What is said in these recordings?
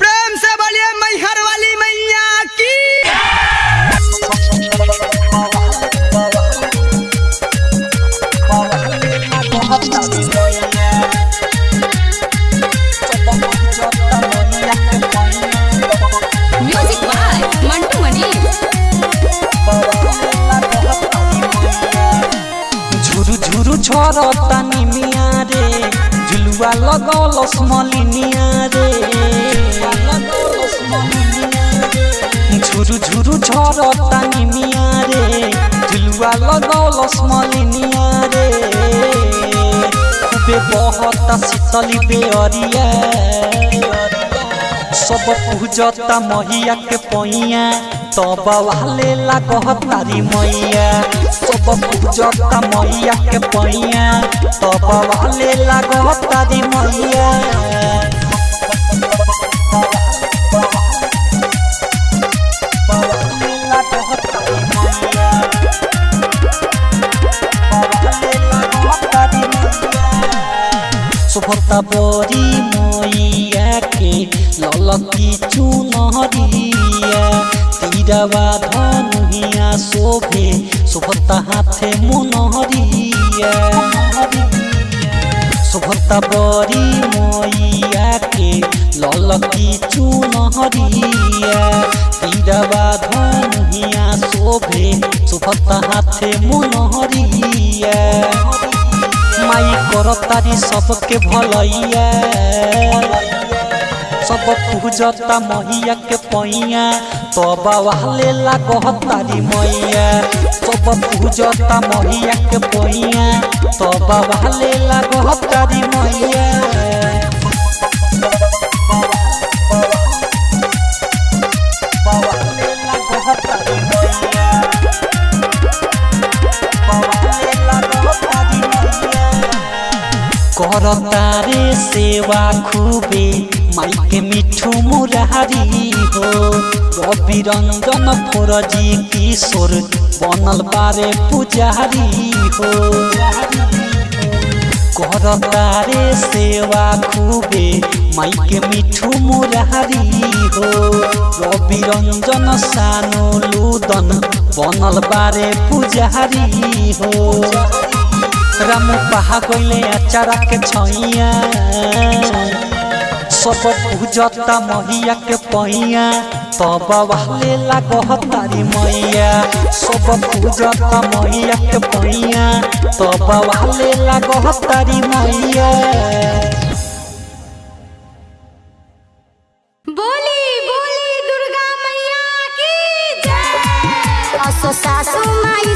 प्रेम से बोलिए मैहर वाली मैया की। म्यूज़िक बाय मंटू मनी झुरु झुरु झरता निमिया रे झुलुआ लगौलस मलिनिया रे झुरु झुरु झरता निमिया रे झुलुआ लगौलस मलिनिया रे खूबे बहता शीतली बेअरिया सब पूजता मैया के पैया तब वाले लागतारी मैया सब पूजता मैया के पैया तब वाले लागतारी मैया सुभता बरी ललकी चुनरिया तीरवा धनुहिया शोभे सुभता हाथे मुनहरिया सुभता बरी मैया के ललकी चुनहरिया तीरवा धनुहिया शोभे सुभता हाथे मुनहरिया। माई करतारी सबके भलैया। पूजता मैया के पैया। तब वाले लागतारी मैया। तब पूजता मैया के पैया। तब वाले लागतारी करतारे सेवा खूबे माइके मिठू मुरारी हो रवि रंजन फोरजी किशोर बनल बारे पुजारी हो करतारे सेवा खूबे माइके मिठू मुरारी हो रवि रंजन सानो लुदन बनल बारे पुजारी हो राम पहा गइले अचारा के छैया। सब पूजता मैया के पैया। तब वाले लागतारी मैया। सब पूजता मैया के पैया। तब वाले बोली दुर्गा मैया सासू माई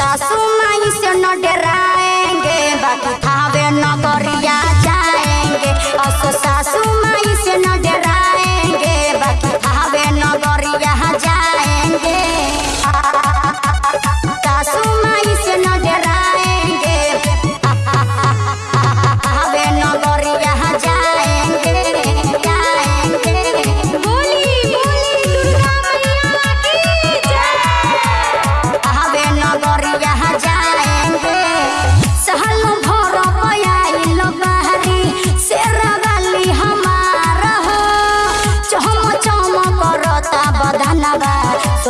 भैया से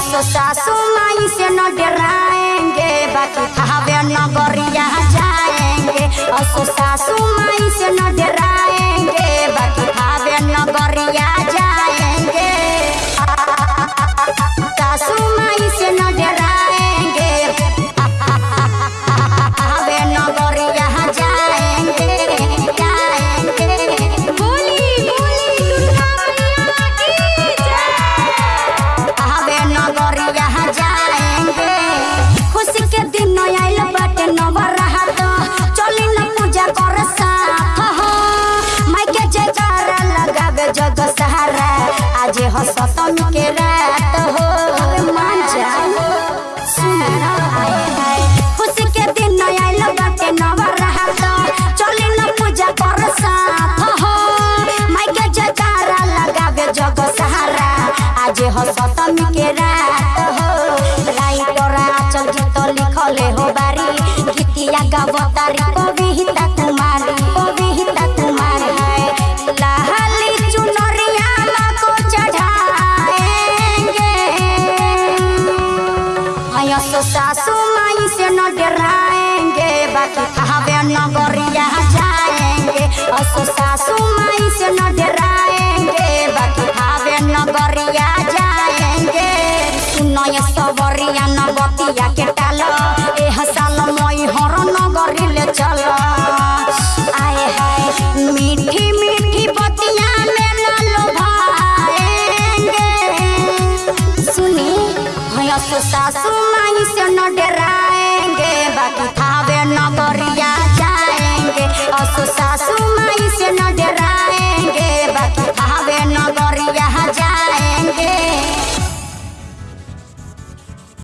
सासो सासू माई से न डराएँगे बाकी थावे नगरिया जाएँगे असो सासू माई से न डराएँगे बाकी थावे नगरिया जाएँगे लगावे जग सहारा। आज हो सतमी के रात हो मान जा सुन आए हाय। खुशी के दिन आइल बाटे नवरात चली न पूजा कर साथ हो। माई के जयकारा लगावे जग सहारा। आज हो सतमी के रात हो। राई तोरा चल गीत लिखले हो बारी। गीतिया गवतारी नगरिया जाएँगे असो सासू माई से न डराएँगे बाकी आवे नगरिया जाएँगे सुनो ये सवरिया न के